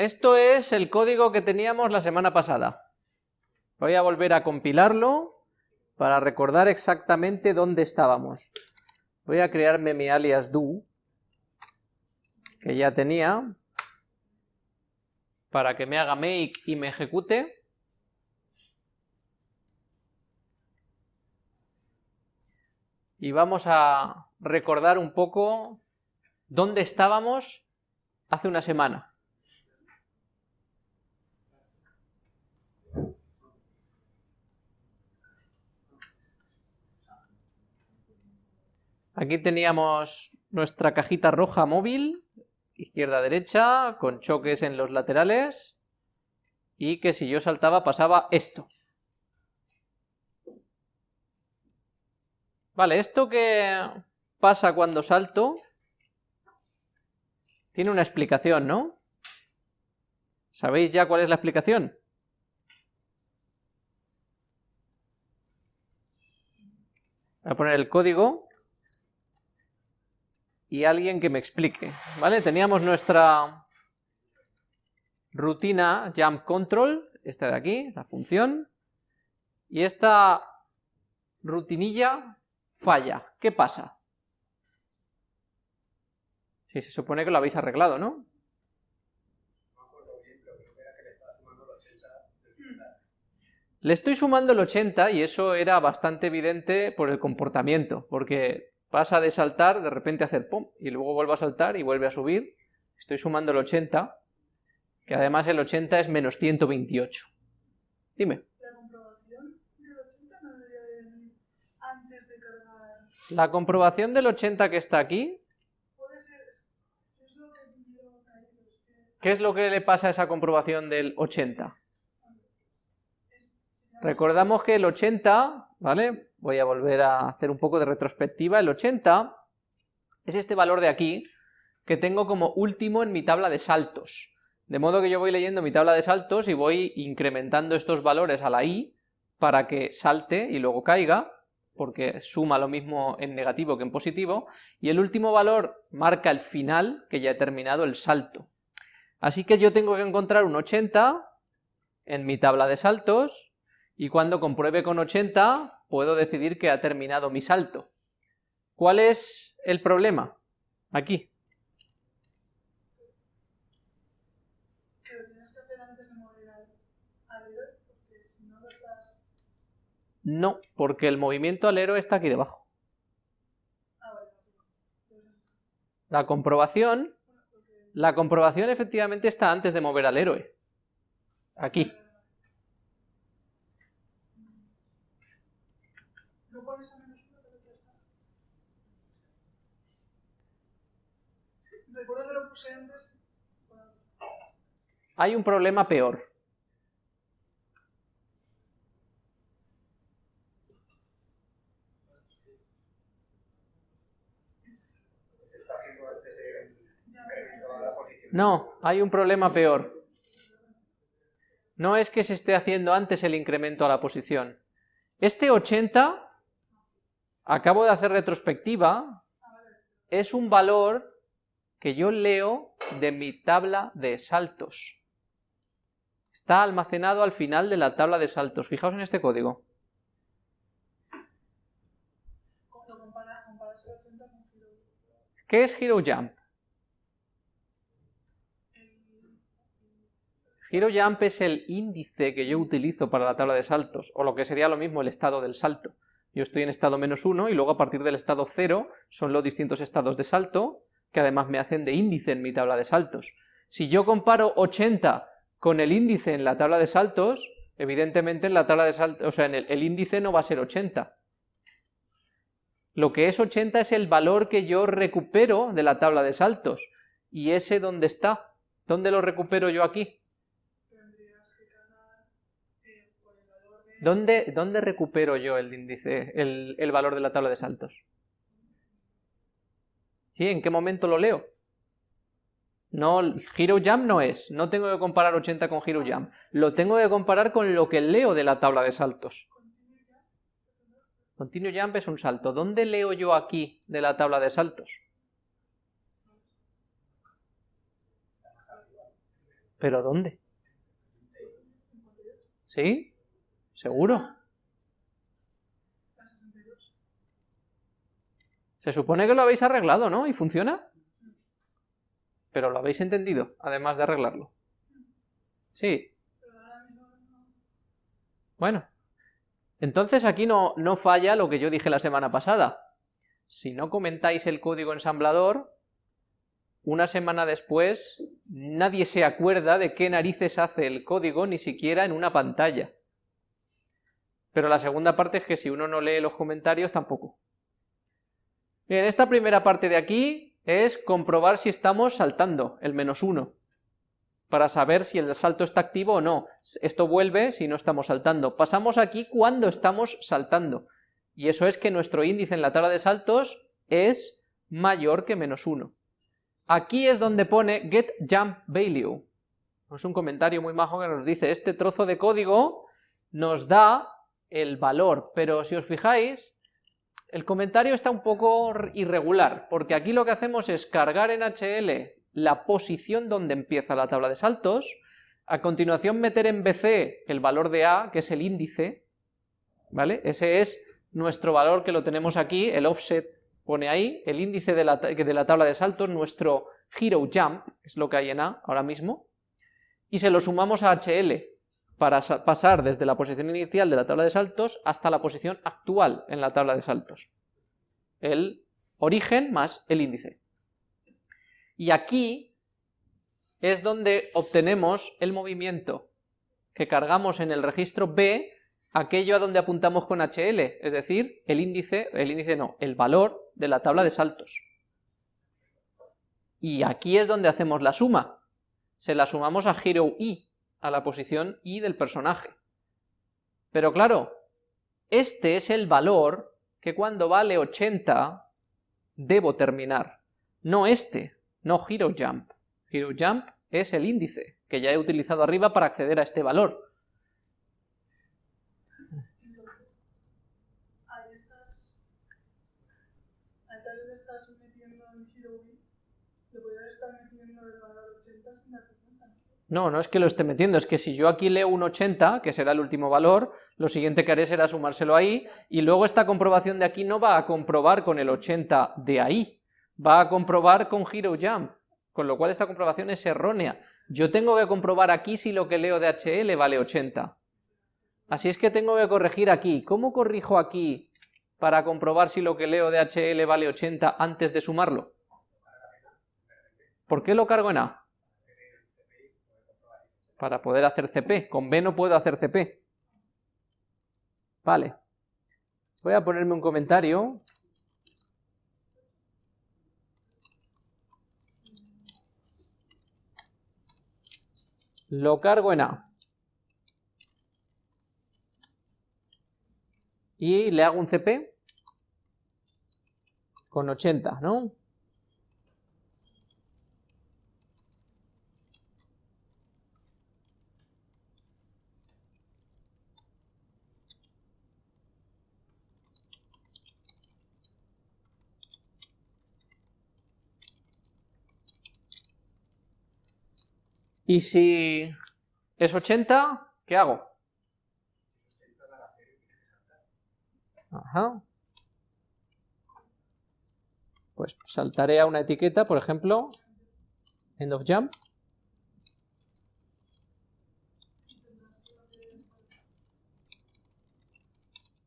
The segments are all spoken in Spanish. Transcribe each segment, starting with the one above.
Esto es el código que teníamos la semana pasada. Voy a volver a compilarlo para recordar exactamente dónde estábamos. Voy a crearme mi alias do, que ya tenía, para que me haga make y me ejecute. Y vamos a recordar un poco dónde estábamos hace una semana. Aquí teníamos nuestra cajita roja móvil, izquierda-derecha, con choques en los laterales, y que si yo saltaba pasaba esto. Vale, esto que pasa cuando salto, tiene una explicación, ¿no? ¿Sabéis ya cuál es la explicación? Voy a poner el código y alguien que me explique, ¿vale? Teníamos nuestra rutina jump control, esta de aquí, la función, y esta rutinilla falla. ¿Qué pasa? Si se supone que lo habéis arreglado, ¿no? Le estoy sumando el 80 y eso era bastante evidente por el comportamiento, porque pasa de saltar, de repente hacer pum, y luego vuelve a saltar y vuelve a subir. Estoy sumando el 80, que además el 80 es menos 128. Dime. ¿La comprobación del 80 no debería venir antes de cargar? La comprobación del 80 que está aquí, Puede ser. Es lo que- ¿qué es lo que le pasa a esa comprobación del 80? Recordamos que el 80, ¿vale? Voy a volver a hacer un poco de retrospectiva. El 80 es este valor de aquí que tengo como último en mi tabla de saltos. De modo que yo voy leyendo mi tabla de saltos y voy incrementando estos valores a la i para que salte y luego caiga, porque suma lo mismo en negativo que en positivo, y el último valor marca el final, que ya he terminado el salto. Así que yo tengo que encontrar un 80 en mi tabla de saltos, y cuando compruebe con 80 puedo decidir que ha terminado mi salto. ¿Cuál es el problema? Aquí. al, al héroe, no porque el movimiento alero está aquí debajo. Ah, vale. La comprobación, la comprobación efectivamente está antes de mover al héroe. Aquí. ¿No pones a menos uno pero ya está? Hay un problema peor. No, hay un problema peor. No es que se esté haciendo antes el incremento a la posición. Este 80, acabo de hacer retrospectiva, es un valor que yo leo de mi tabla de saltos. Está almacenado al final de la tabla de saltos. Fijaos en este código. Cuando compara, comparas el 80 con Hero. ¿Qué es Hero Jump? Hero Jump es el índice que yo utilizo para la tabla de saltos, o lo que sería lo mismo el estado del salto. Yo estoy en estado menos 1 y luego a partir del estado 0 son los distintos estados de salto que además me hacen de índice en mi tabla de saltos. Si yo comparo 80 con el índice en la tabla de saltos, evidentemente en la tabla de saltos, o sea, en el, índice no va a ser 80. Lo que es 80 es el valor que yo recupero de la tabla de saltos. ¿Y ese dónde está? ¿Dónde lo recupero yo aquí? ¿Dónde, dónde recupero yo el índice, el, el valor de la tabla de saltos? ¿Sí? ¿En qué momento lo leo? No, Hero Jump no es, no tengo que comparar 80 con Hero Jump, lo tengo que comparar con lo que leo de la tabla de saltos. Continuo Jump es un salto. ¿Dónde leo yo aquí de la tabla de saltos? ¿Pero dónde? ¿Sí? ¿Seguro? Se supone que lo habéis arreglado, ¿no? ¿Y funciona? Pero lo habéis entendido, además de arreglarlo. Sí. Bueno. Entonces aquí no, no falla lo que yo dije la semana pasada. Si no comentáis el código ensamblador, una semana después nadie se acuerda de qué narices hace el código, ni siquiera en una pantalla. Pero la segunda parte es que si uno no lee los comentarios, tampoco. Bien, esta primera parte de aquí es comprobar si estamos saltando, el menos uno, para saber si el salto está activo o no. Esto vuelve si no estamos saltando. Pasamos aquí cuando estamos saltando, y eso es que nuestro índice en la tabla de saltos es mayor que menos uno. Aquí es donde pone get jump value. Es un comentario muy majo que nos dice, este trozo de código nos da el valor, pero si os fijáis, el comentario está un poco irregular, porque aquí lo que hacemos es cargar en HL la posición donde empieza la tabla de saltos, a continuación meter en BC el valor de A, que es el índice, ¿vale? Ese es nuestro valor que lo tenemos aquí, el offset pone ahí, el índice de la, tabla de saltos, nuestro hero jump, es lo que hay en A ahora mismo, y se lo sumamos a HL, para pasar desde la posición inicial de la tabla de saltos hasta la posición actual en la tabla de saltos. El origen más el índice. Y aquí es donde obtenemos el movimiento que cargamos en el registro B, aquello a donde apuntamos con HL, es decir, el índice, el índice no, el valor de la tabla de saltos. Y aquí es donde hacemos la suma. Se la sumamos a Hero I, a la posición y del personaje. Pero claro, este es el valor que cuando vale 80 debo terminar, no este, no Hero Jump. Hero Jump es el índice que ya he utilizado arriba para acceder a este valor. No, no es que lo esté metiendo, es que si yo aquí leo un 80, que será el último valor, lo siguiente que haré será sumárselo ahí, y luego esta comprobación de aquí no va a comprobar con el 80 de ahí, va a comprobar con Hero Jump, con lo cual esta comprobación es errónea. Yo tengo que comprobar aquí si lo que leo de HL vale 80. Así es que tengo que corregir aquí. ¿Cómo corrijo aquí para comprobar si lo que leo de HL vale 80 antes de sumarlo? ¿Por qué lo cargo en A? Para poder hacer CP. Con B no puedo hacer CP. Vale. Voy a ponerme un comentario. Lo cargo en A. Y le hago un CP con 80, ¿no? Y si es 80, ¿qué hago? Ajá. Pues saltaré a una etiqueta, por ejemplo, end of jump.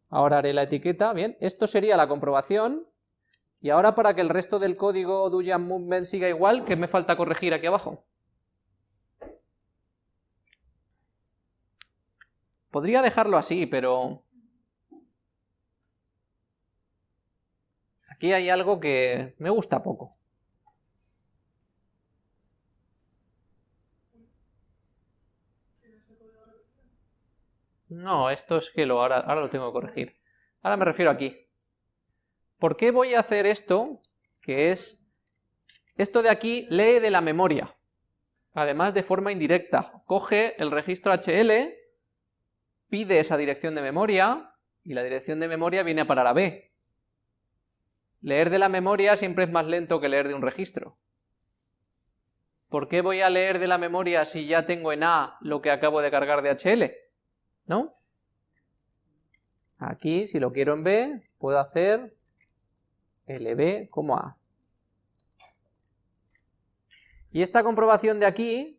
Ahora haré la etiqueta, bien, esto sería la comprobación, y ahora para que el resto del código do jump movement siga igual, ¿qué me falta corregir aquí abajo? Podría dejarlo así, pero... Aquí hay algo que me gusta poco. No, esto es que lo, ahora, ahora lo tengo que corregir. Ahora me refiero aquí. ¿Por qué voy a hacer esto? Que es... Esto de aquí lee de la memoria. Además de forma indirecta. Coge el registro HL pide esa dirección de memoria y la dirección de memoria viene a parar a B. Leer de la memoria siempre es más lento que leer de un registro. ¿por qué voy a leer de la memoria si ya tengo en A lo que acabo de cargar de HL? ¿No? Aquí, si lo quiero en B, puedo hacer LB como A. Y esta comprobación de aquí,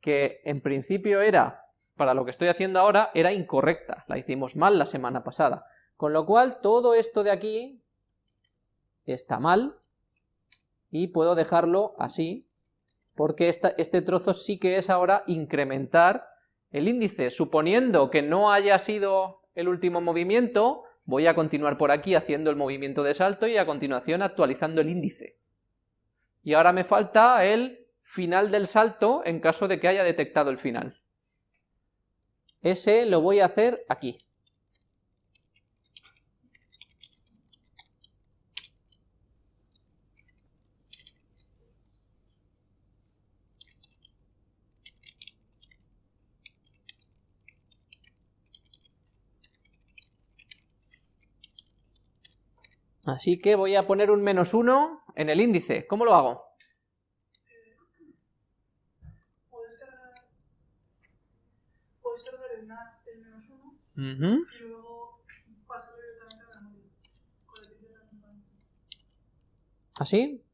que en principio era, para lo que estoy haciendo ahora, era incorrecta, la hicimos mal la semana pasada. Con lo cual, todo esto de aquí está mal, y puedo dejarlo así, porque este trozo sí que es ahora incrementar el índice. Suponiendo que no haya sido el último movimiento, voy a continuar por aquí haciendo el movimiento de salto y a continuación actualizando el índice. Y ahora me falta el final del salto en caso de que haya detectado el final. Ese lo voy a hacer aquí. Así que voy a poner un menos 1 en el índice. ¿Cómo lo hago? Puedes cargar, puedes cargar el, na- el menos 1 Ujú. y luego pasarlo directamente a la memoria. Con el índice de componentes. ¿Así?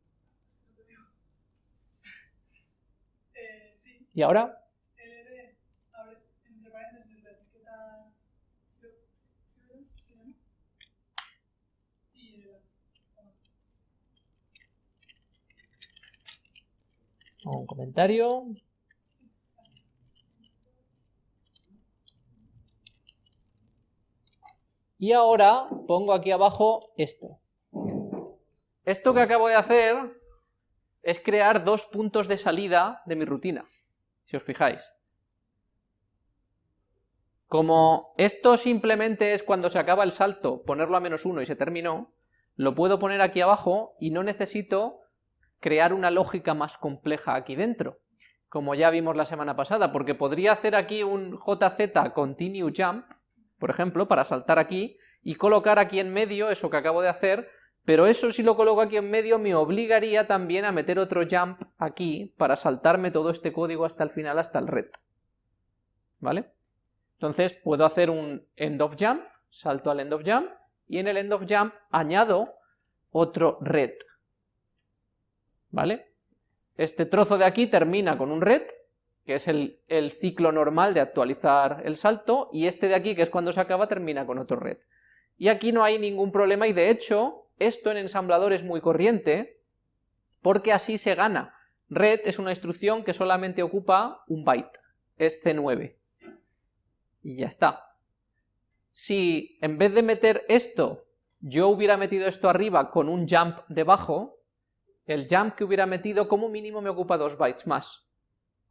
Eh, sí, ¿Y ahora? LD, abre entre paréntesis la etiqueta Fio- Fiore, se llama. Y el Un comentario. Y ahora pongo aquí abajo esto. Esto que acabo de hacer es crear dos puntos de salida de mi rutina, si os fijáis. Como esto simplemente es cuando se acaba el salto, ponerlo a menos uno y se terminó, lo puedo poner aquí abajo y no necesito crear una lógica más compleja aquí dentro, como ya vimos la semana pasada, porque podría hacer aquí un JZ continue jump, por ejemplo, para saltar aquí, y colocar aquí en medio eso que acabo de hacer, pero eso si lo coloco aquí en medio me obligaría también a meter otro jump aquí para saltarme todo este código hasta el final, hasta el red. ¿Vale? Entonces puedo hacer un end of jump, salto al end of jump, y en el end of jump añado otro red. ¿Vale? Este trozo de aquí termina con un red, que es el, ciclo normal de actualizar el salto, y este de aquí, que es cuando se acaba, termina con otro red. Y aquí no hay ningún problema, y de hecho, esto en ensamblador es muy corriente, porque así se gana. Red es una instrucción que solamente ocupa un byte, es C9. Y ya está. Si en vez de meter esto, yo hubiera metido esto arriba con un jump debajo, el jump que hubiera metido como mínimo me ocupa dos bytes más.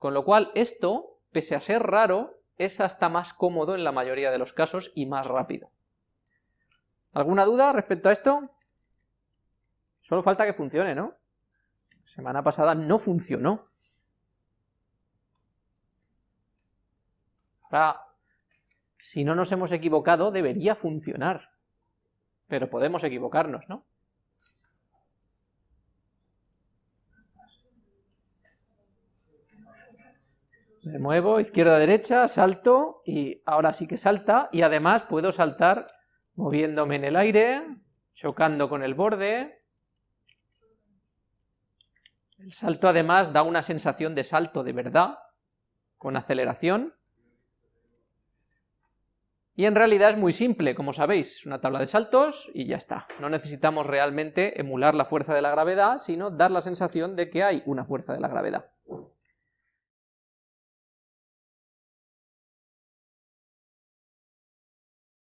Con lo cual esto, pese a ser raro, es hasta más cómodo en la mayoría de los casos y más rápido. ¿Alguna duda respecto a esto? Solo falta que funcione, ¿no? Semana pasada no funcionó. Ahora, si no nos hemos equivocado, debería funcionar. Pero podemos equivocarnos, ¿no? Me muevo, izquierda, derecha, salto, y ahora sí que salta, y además puedo saltar moviéndome en el aire, chocando con el borde. El salto además da una sensación de salto de verdad, con aceleración. Y en realidad es muy simple, como sabéis, es una tabla de saltos y ya está. No necesitamos realmente emular la fuerza de la gravedad, sino dar la sensación de que hay una fuerza de la gravedad.